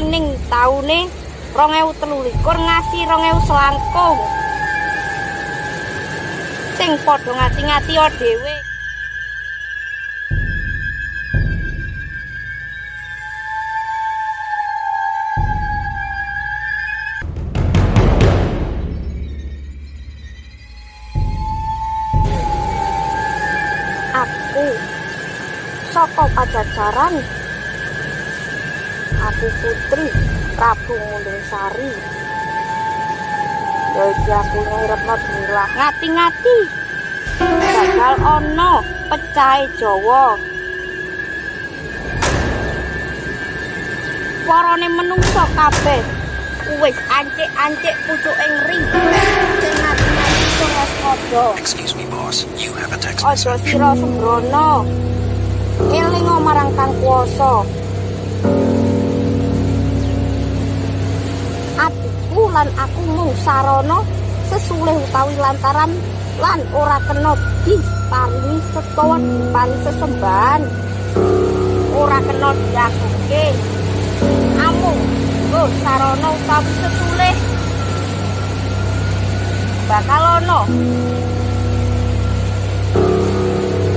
ning taune 2023 ngasi 2000 selangkung. Sing padha ngati-ngati dhewe. Aku saka pajajaran aku putri Prabu Nguling Sari ya iki aku ngirepno demilah ngati-ngati bakal ono pecahe Jawa warane menungso kabeh wis ancik-ancik pucuking ring sing ngati-ngati sing waspada Excuse me, boss. You have a text message. sira sembrono. Eling marang Kang Kuwasa. Lan aku mung sarana sesulih utawi lantaran lan ora kena diparingi setawa diparingi sesembahan. Ora kena diaguke. Amung nggo sarana utawi sesulih bakal ono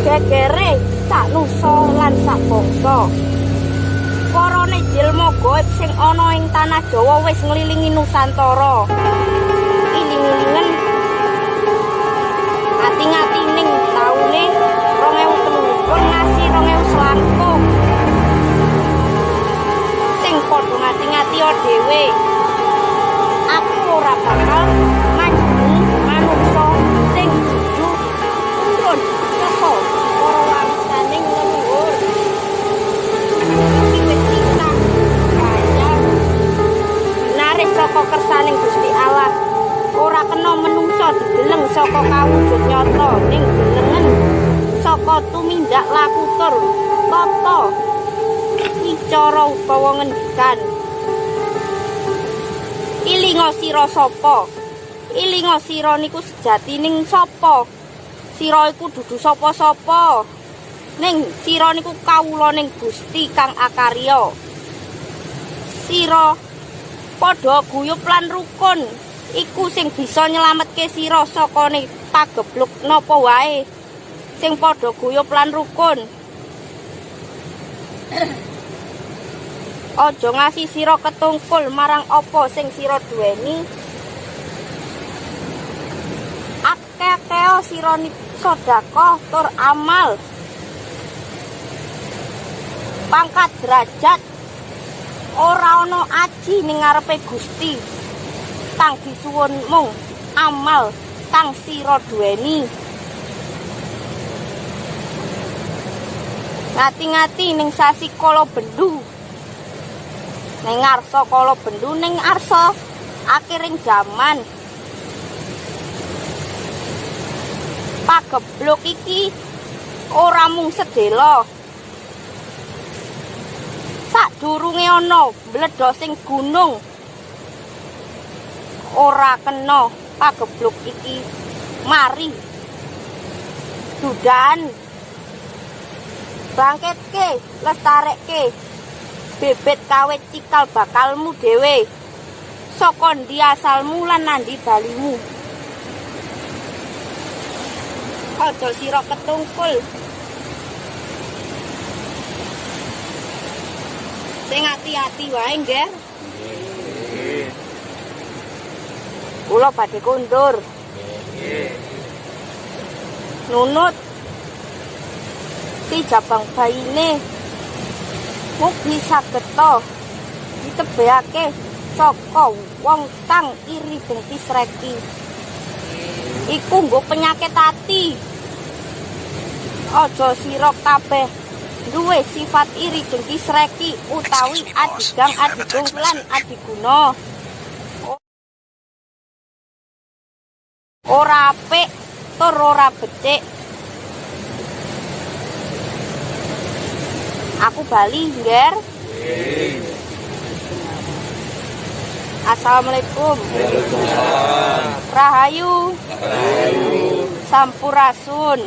gegere sak nusa lan sak bangsa. Parane jilma gaib sing ana ing tanah Jawa wis nglilingi Nusantara. Iling-ilingen ati-ati ning taune 2023 ngasi 2000 selangkung. Sing padha ngati-ngati dhewe. Aku ora bakal manjing manungsa sing dudu turun Kena menungsa dideleng saka kawujud nyata ning delengen saka tumindak laku tur tata wicara utawa ngendikan. Ilinga sira sapa? Ilinga sira niku sejatining sapa? Sira iku dudu sapa-sapa. Ning sira niku kawula ning Gusti Kang Akarya. Sira padha guyub lan rukun iku sing bisa nyelametke sira saka ne pagebluk napa wae. Sing padha guyub lan rukun. Aja ngasih sira ketungkul marang apa sing sira duweni. Akeh-akeh sira sedekah tur amal. Pangkat derajat ora ana aji ning ngarepe Gusti. Kang disuwun mung amal kang sira duweni. Ngati-ngati ning sasi kala bendu. Ning ngarsa kala bendu ning arsa akhiring jaman. Pagebluk iki ora mung sedela. Sadurunge ana bledosing gunung. Ora kena pagebluk iki. Mari. Dudan bangkitke lestarekke bebet kawit cikal bakalmu dhewe. Saka ndi asalmu lan nandi balimu? Aja sira ketungkul. Sing ati-ati wae nggih kula badhe kondur nunut. Si jabang baine mugi saged to ditebehake saka wong kang iri dengki sreki. Iku nggo penyakit ati. Aja sira kabeh. Duwe sifat iri dengki sreki utawi adigang adigung lan adiguna ora apik tur ora becik. Aku bali ngger Assalamualaikum. Rahayu. Sampurasun